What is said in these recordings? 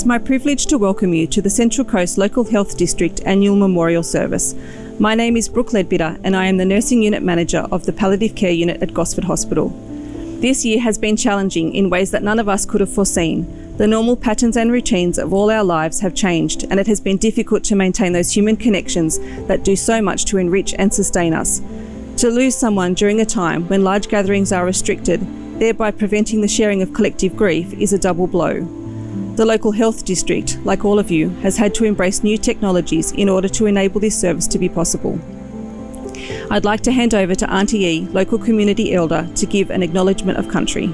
Is my privilege to welcome you to the Central Coast Local Health District Annual Memorial Service. My name is Brooke Ledbitter and I am the Nursing Unit Manager of the Palliative Care Unit at Gosford Hospital. This year has been challenging in ways that none of us could have foreseen. The normal patterns and routines of all our lives have changed and it has been difficult to maintain those human connections that do so much to enrich and sustain us. To lose someone during a time when large gatherings are restricted, thereby preventing the sharing of collective grief, is a double blow. The local health district, like all of you, has had to embrace new technologies in order to enable this service to be possible. I'd like to hand over to Auntie E, local community elder, to give an acknowledgement of country.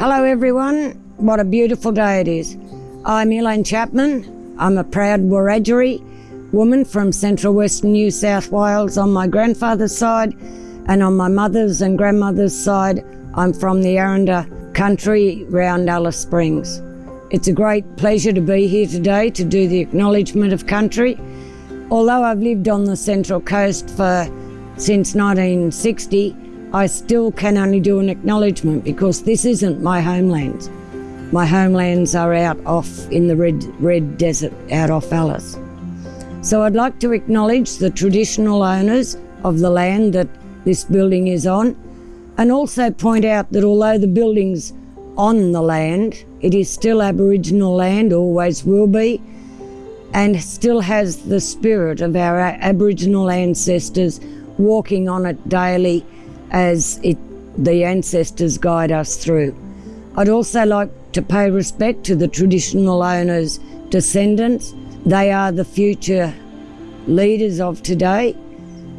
Hello everyone, what a beautiful day it is. I'm Elaine Chapman. I'm a proud Wiradjuri woman from central western New South Wales on my grandfather's side and on my mother's and grandmother's side I'm from the Aranda country round Alice Springs. It's a great pleasure to be here today to do the acknowledgement of country. Although I've lived on the Central Coast for since 1960, I still can only do an acknowledgement because this isn't my homeland. My homelands are out off in the red, red desert out off Alice. So I'd like to acknowledge the traditional owners of the land that this building is on and also point out that although the building's on the land, it is still Aboriginal land, always will be, and still has the spirit of our Aboriginal ancestors walking on it daily as it, the ancestors guide us through. I'd also like to pay respect to the traditional owners' descendants they are the future leaders of today.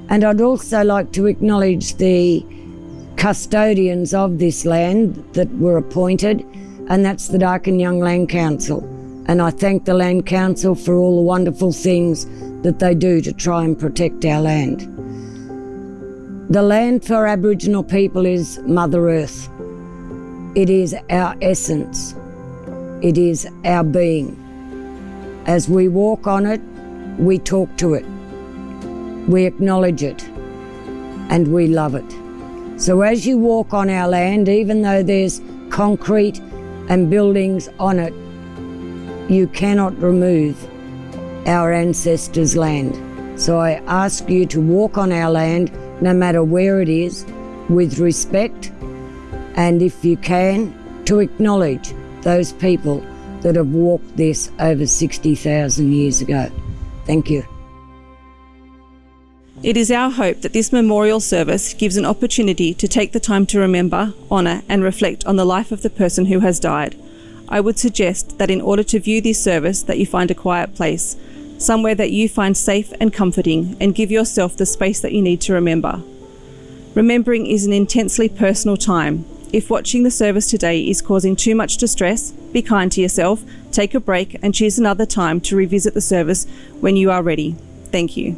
And I'd also like to acknowledge the custodians of this land that were appointed, and that's the Darkinjung Land Council. And I thank the Land Council for all the wonderful things that they do to try and protect our land. The land for Aboriginal people is Mother Earth. It is our essence. It is our being. As we walk on it, we talk to it, we acknowledge it, and we love it. So as you walk on our land, even though there's concrete and buildings on it, you cannot remove our ancestors' land. So I ask you to walk on our land, no matter where it is, with respect, and if you can, to acknowledge those people that have walked this over 60,000 years ago. Thank you. It is our hope that this memorial service gives an opportunity to take the time to remember, honour and reflect on the life of the person who has died. I would suggest that in order to view this service that you find a quiet place, somewhere that you find safe and comforting and give yourself the space that you need to remember. Remembering is an intensely personal time if watching the service today is causing too much distress, be kind to yourself, take a break and choose another time to revisit the service when you are ready. Thank you.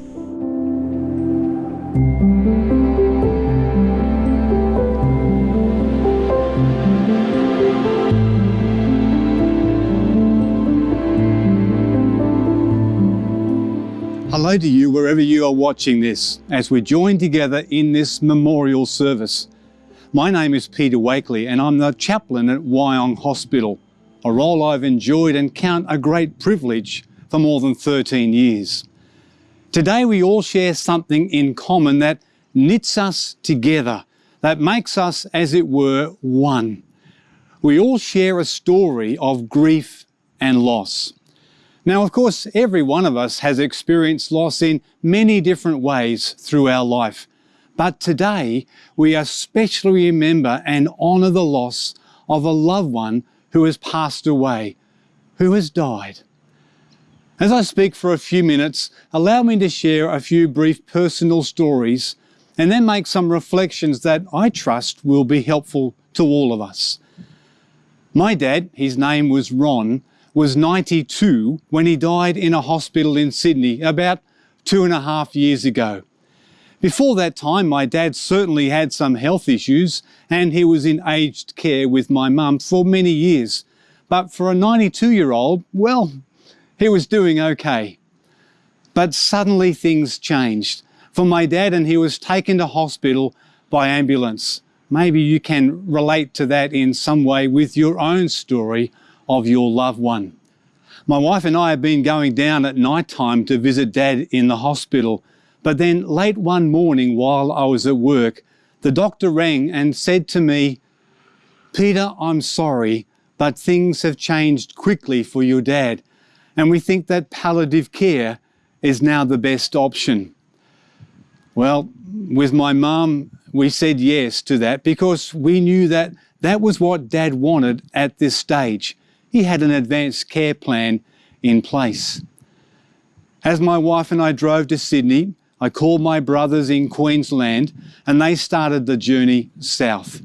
Hello to you wherever you are watching this as we join together in this memorial service. My name is Peter Wakely and I'm the chaplain at Wyong Hospital, a role I've enjoyed and count a great privilege for more than 13 years. Today we all share something in common that knits us together, that makes us, as it were, one. We all share a story of grief and loss. Now, of course, every one of us has experienced loss in many different ways through our life. But today, we especially remember and honour the loss of a loved one who has passed away, who has died. As I speak for a few minutes, allow me to share a few brief personal stories and then make some reflections that I trust will be helpful to all of us. My dad, his name was Ron, was 92 when he died in a hospital in Sydney about two and a half years ago. Before that time, my dad certainly had some health issues and he was in aged care with my mum for many years. But for a 92 year old, well, he was doing okay. But suddenly things changed. for my dad and he was taken to hospital by ambulance. Maybe you can relate to that in some way with your own story of your loved one. My wife and I have been going down at night time to visit dad in the hospital, but then late one morning while I was at work, the doctor rang and said to me, Peter, I'm sorry, but things have changed quickly for your dad, and we think that palliative care is now the best option. Well, with my mum, we said yes to that because we knew that that was what Dad wanted at this stage. He had an advanced care plan in place. As my wife and I drove to Sydney, I called my brothers in Queensland and they started the journey south.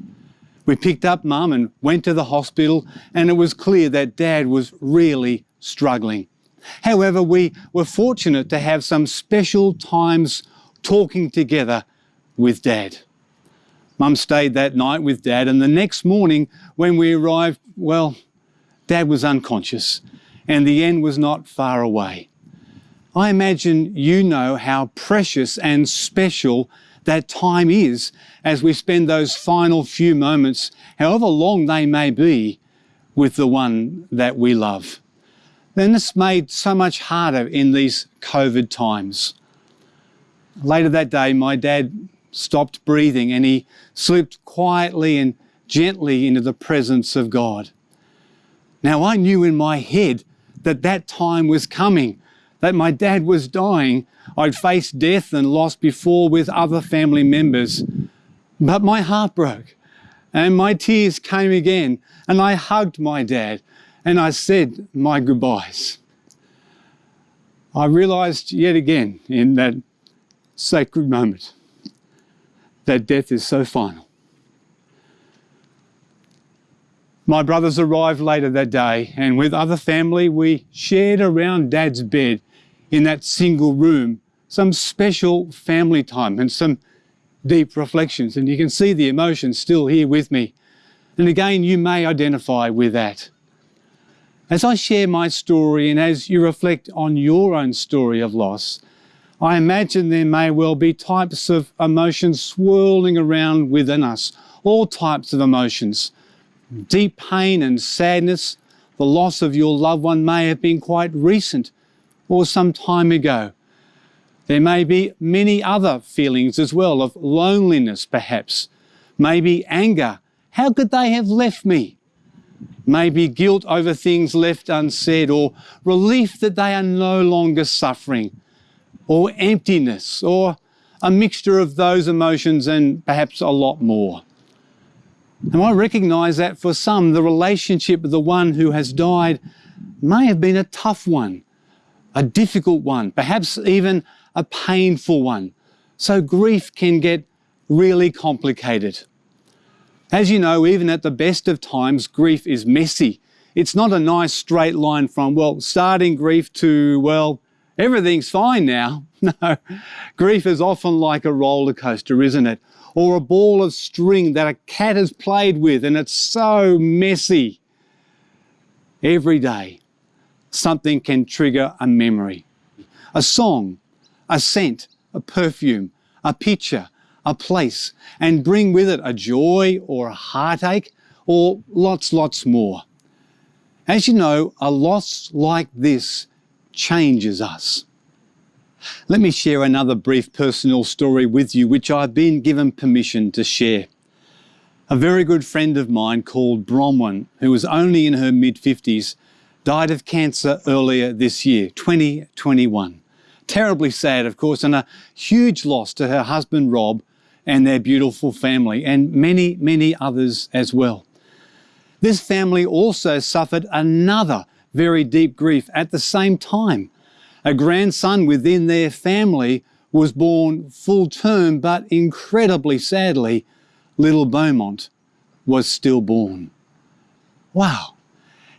We picked up mum and went to the hospital and it was clear that dad was really struggling. However, we were fortunate to have some special times talking together with Dad. Mum stayed that night with Dad, and the next morning when we arrived, well, Dad was unconscious, and the end was not far away. I imagine you know how precious and special that time is as we spend those final few moments, however long they may be, with the one that we love. Then it's made so much harder in these COVID times. Later that day, my dad stopped breathing and he slipped quietly and gently into the presence of God. Now, I knew in my head that that time was coming, that my dad was dying. I'd faced death and loss before with other family members. But my heart broke and my tears came again, and I hugged my dad and I said my goodbyes. I realized yet again in that sacred moment that death is so final. My brothers arrived later that day, and with other family, we shared around Dad's bed in that single room some special family time and some deep reflections. And you can see the emotions still here with me. And again, you may identify with that. As I share my story and as you reflect on your own story of loss, I imagine there may well be types of emotions swirling around within us, all types of emotions. Deep pain and sadness, the loss of your loved one may have been quite recent or some time ago. There may be many other feelings as well of loneliness perhaps, maybe anger. How could they have left me? Maybe guilt over things left unsaid or relief that they are no longer suffering or emptiness or a mixture of those emotions and perhaps a lot more. And I recognize that for some, the relationship with the one who has died may have been a tough one, a difficult one, perhaps even a painful one. So grief can get really complicated. As you know, even at the best of times, grief is messy. It's not a nice straight line from, well, starting grief to, well, everything's fine now. No, grief is often like a roller coaster, isn't it? Or a ball of string that a cat has played with and it's so messy. Every day, something can trigger a memory, a song, a scent, a perfume, a picture, a place, and bring with it a joy or a heartache or lots, lots more. As you know, a loss like this changes us. Let me share another brief personal story with you, which I've been given permission to share. A very good friend of mine called Bronwyn, who was only in her mid 50s, died of cancer earlier this year, 2021. Terribly sad, of course, and a huge loss to her husband Rob and their beautiful family, and many, many others as well. This family also suffered another very deep grief at the same time. A grandson within their family was born full term, but incredibly sadly, little Beaumont was stillborn. Wow.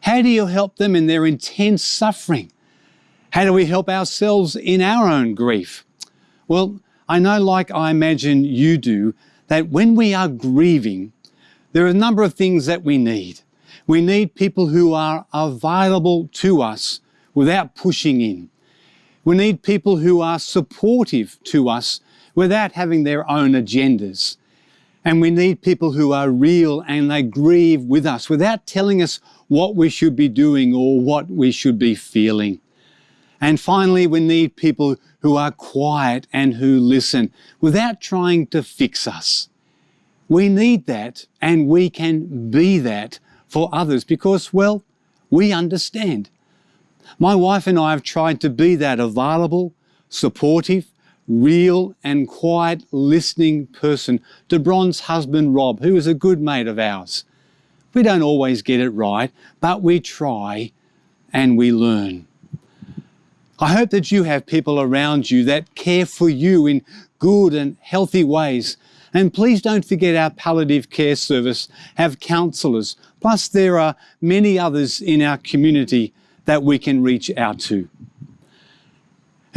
How do you help them in their intense suffering? How do we help ourselves in our own grief? Well, I know, like I imagine you do, that when we are grieving, there are a number of things that we need. We need people who are available to us without pushing in. We need people who are supportive to us without having their own agendas. And we need people who are real and they grieve with us without telling us what we should be doing or what we should be feeling. And finally, we need people who are quiet and who listen without trying to fix us. We need that and we can be that for others because, well, we understand. My wife and I have tried to be that available, supportive, real and quiet listening person to Bron's husband Rob, who is a good mate of ours. We don't always get it right, but we try and we learn. I hope that you have people around you that care for you in good and healthy ways. And please don't forget our palliative care service have counsellors. Plus there are many others in our community that we can reach out to.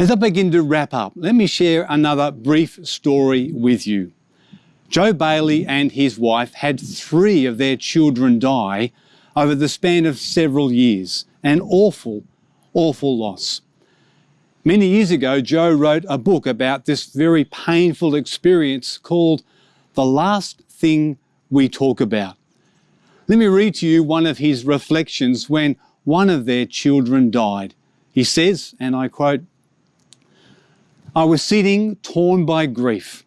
As I begin to wrap up, let me share another brief story with you. Joe Bayly and his wife had three of their children die over the span of several years. An awful, awful loss. Many years ago, Joe wrote a book about this very painful experience called The Last Thing We Talk About. Let me read to you one of his reflections when one of their children died. He says, and I quote, I was sitting torn by grief.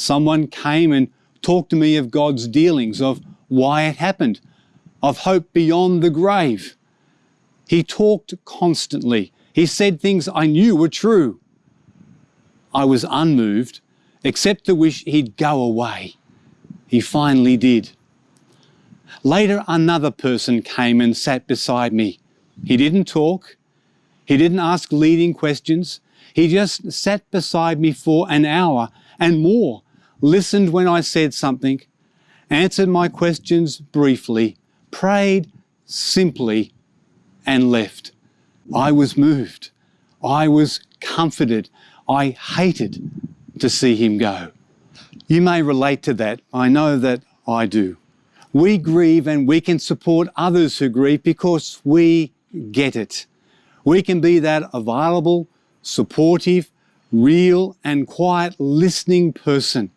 Someone came and talked to me of God's dealings, of why it happened, of hope beyond the grave. He talked constantly. He said things I knew were true. I was unmoved, except to wish he'd go away. He finally did. Later, another person came and sat beside me. He didn't talk. He didn't ask leading questions. He just sat beside me for an hour and more, listened when I said something, answered my questions briefly, prayed simply, and left. I was moved. I was comforted. I hated to see him go. You may relate to that. I know that I do. We grieve and we can support others who grieve because we get it. We can be that available, supportive, real and quiet listening person.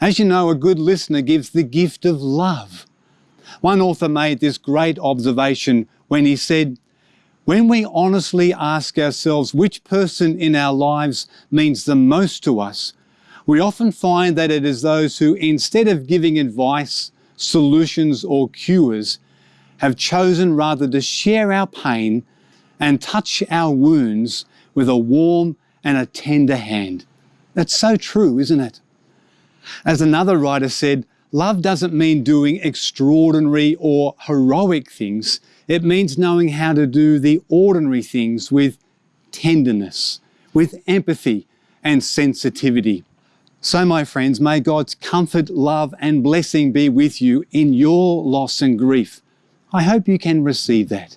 As you know, a good listener gives the gift of love. One author made this great observation when he said, when we honestly ask ourselves which person in our lives means the most to us, we often find that it is those who, instead of giving advice, solutions or cures, have chosen rather to share our pain and touch our wounds with a warm and a tender hand. That's so true, isn't it? As another writer said, love doesn't mean doing extraordinary or heroic things. It means knowing how to do the ordinary things with tenderness, with empathy and sensitivity. So, my friends, may God's comfort, love, and blessing be with you in your loss and grief. I hope you can receive that.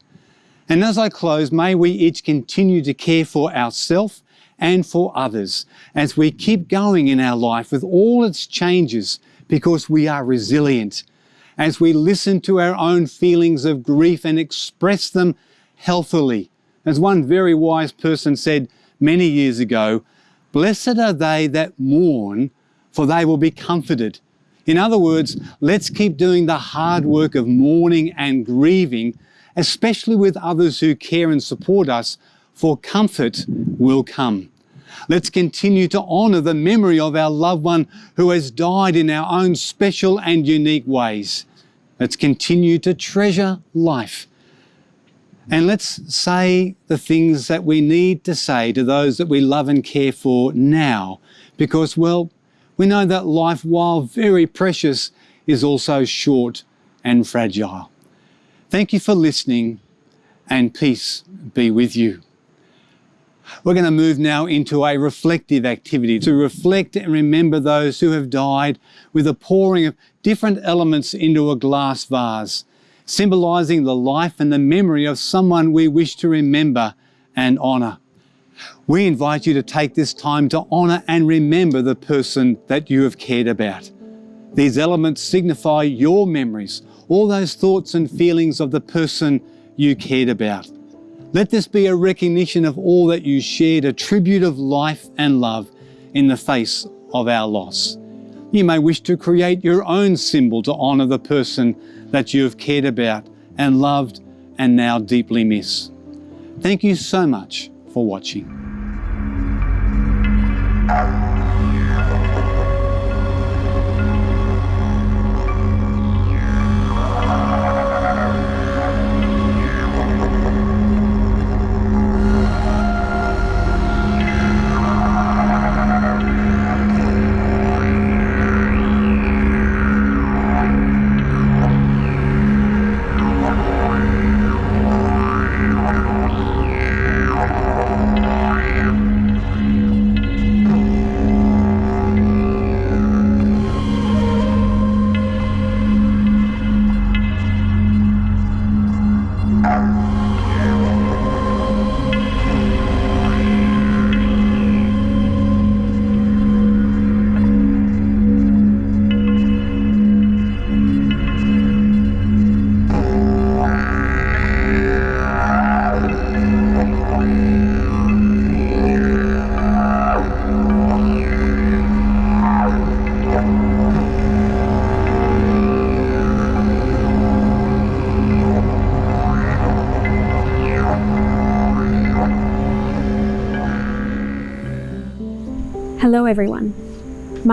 And as I close, may we each continue to care for ourselves and for others as we keep going in our life with all its changes because we are resilient. As we listen to our own feelings of grief and express them healthily. As one very wise person said many years ago, blessed are they that mourn, for they will be comforted. In other words, let's keep doing the hard work of mourning and grieving especially with others who care and support us, for comfort will come. Let's continue to honour the memory of our loved one who has died in our own special and unique ways. Let's continue to treasure life. And let's say the things that we need to say to those that we love and care for now, because, well, we know that life, while very precious, is also short and fragile. Thank you for listening and peace be with you. We're going to move now into a reflective activity to reflect and remember those who have died with a pouring of different elements into a glass vase, symbolising the life and the memory of someone we wish to remember and honour. We invite you to take this time to honour and remember the person that you have cared about. These elements signify your memories all those thoughts and feelings of the person you cared about. Let this be a recognition of all that you shared, a tribute of life and love, in the face of our loss. You may wish to create your own symbol to honour the person that you have cared about and loved and now deeply miss. Thank you so much for watching.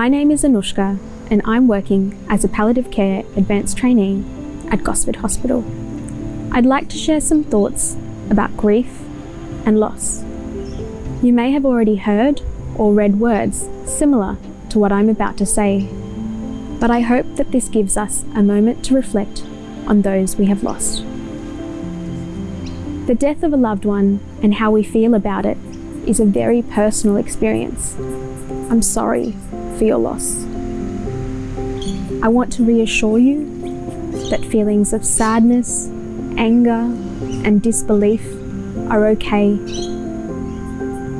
My name is Anushka and I'm working as a palliative care advanced trainee at Gosford Hospital. I'd like to share some thoughts about grief and loss. You may have already heard or read words similar to what I'm about to say, but I hope that this gives us a moment to reflect on those we have lost. The death of a loved one and how we feel about it is a very personal experience. I'm sorry for your loss. I want to reassure you that feelings of sadness, anger, and disbelief are okay.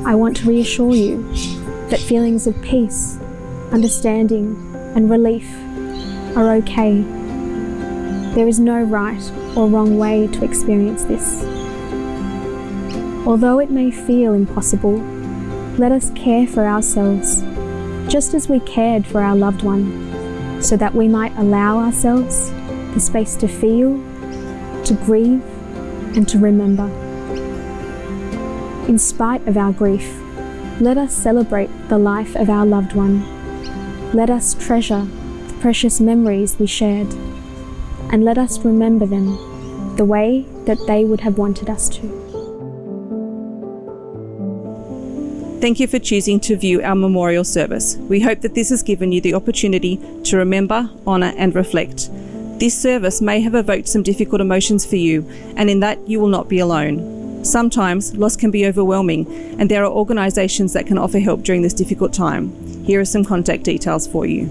I want to reassure you that feelings of peace, understanding, and relief are okay. There is no right or wrong way to experience this. Although it may feel impossible, let us care for ourselves just as we cared for our loved one, so that we might allow ourselves the space to feel, to grieve, and to remember. In spite of our grief, let us celebrate the life of our loved one. Let us treasure the precious memories we shared, and let us remember them the way that they would have wanted us to. Thank you for choosing to view our memorial service. We hope that this has given you the opportunity to remember, honour, and reflect. This service may have evoked some difficult emotions for you, and in that you will not be alone. Sometimes loss can be overwhelming, and there are organisations that can offer help during this difficult time. Here are some contact details for you.